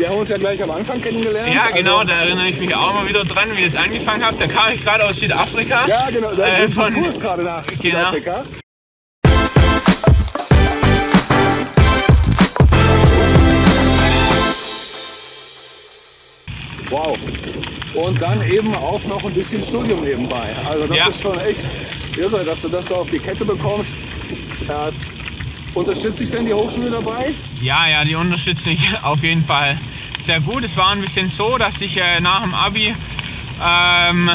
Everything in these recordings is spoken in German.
wir haben uns ja gleich am Anfang kennengelernt. Ja, genau, also, da erinnere ich mich auch mal wieder dran, wie es angefangen hat. Da kam ich gerade aus Südafrika. Ja, genau, da äh, von, du gerade nach genau. Südafrika. Wow. Und dann eben auch noch ein bisschen Studium nebenbei. Also das ja. ist schon echt irre, dass du das so auf die Kette bekommst. Äh, unterstützt dich denn die Hochschule dabei? Ja, ja, die unterstützt mich auf jeden Fall sehr gut. Es war ein bisschen so, dass ich äh, nach dem Abi ähm,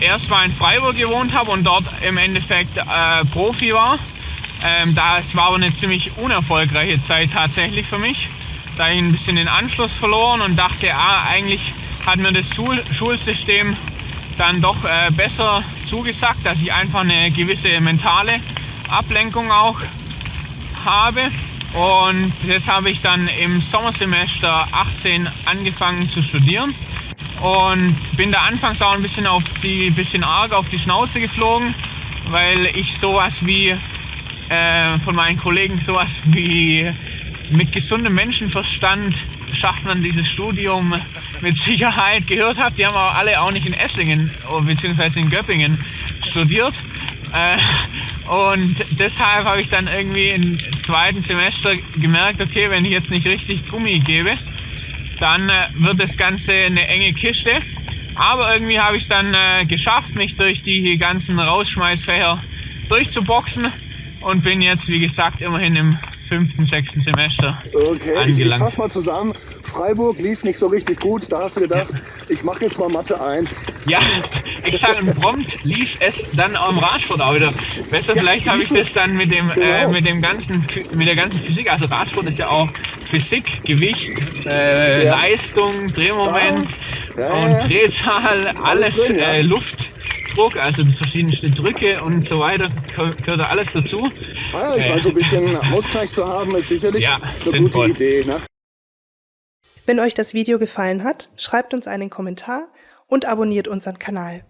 erstmal in Freiburg gewohnt habe und dort im Endeffekt äh, Profi war. Ähm, das war aber eine ziemlich unerfolgreiche Zeit tatsächlich für mich. Da ich ein bisschen den Anschluss verloren und dachte, ah, eigentlich hat mir das Schul Schulsystem dann doch äh, besser zugesagt, dass ich einfach eine gewisse mentale Ablenkung auch habe. Und das habe ich dann im Sommersemester 18 angefangen zu studieren und bin da anfangs auch ein bisschen auf die bisschen arg auf die Schnauze geflogen, weil ich sowas wie äh, von meinen Kollegen sowas wie mit gesundem Menschenverstand schafft man dieses Studium mit Sicherheit gehört habe. Die haben aber alle auch nicht in Esslingen bzw. in Göppingen studiert. Äh, und deshalb habe ich dann irgendwie im zweiten Semester gemerkt, okay, wenn ich jetzt nicht richtig Gummi gebe, dann äh, wird das Ganze eine enge Kiste. Aber irgendwie habe ich es dann äh, geschafft, mich durch die ganzen Rausschmeißfächer durchzuboxen und bin jetzt, wie gesagt, immerhin im fünften, sechsten Semester okay, angelangt. Ich, ich fasse mal zusammen. Freiburg lief nicht so richtig gut. Da hast du gedacht, ja. ich mache jetzt mal Mathe 1. Ja, exakt. Und prompt lief es dann am Radsport auch wieder besser. Ja, Vielleicht habe ich das dann mit dem, äh, genau. äh, mit dem ganzen, mit der ganzen Physik. Also Radsport ist ja auch Physik, Gewicht, äh, ja. Leistung, Drehmoment und Drehzahl, alles, alles drin, äh, Luft. Druck, also verschiedenste Drücke und so weiter, gehört da alles dazu. Ah, ich weiß, so ein bisschen Ausgleich zu haben, ist sicherlich ja, eine sinnvoll. gute Idee. Ne? Wenn euch das Video gefallen hat, schreibt uns einen Kommentar und abonniert unseren Kanal.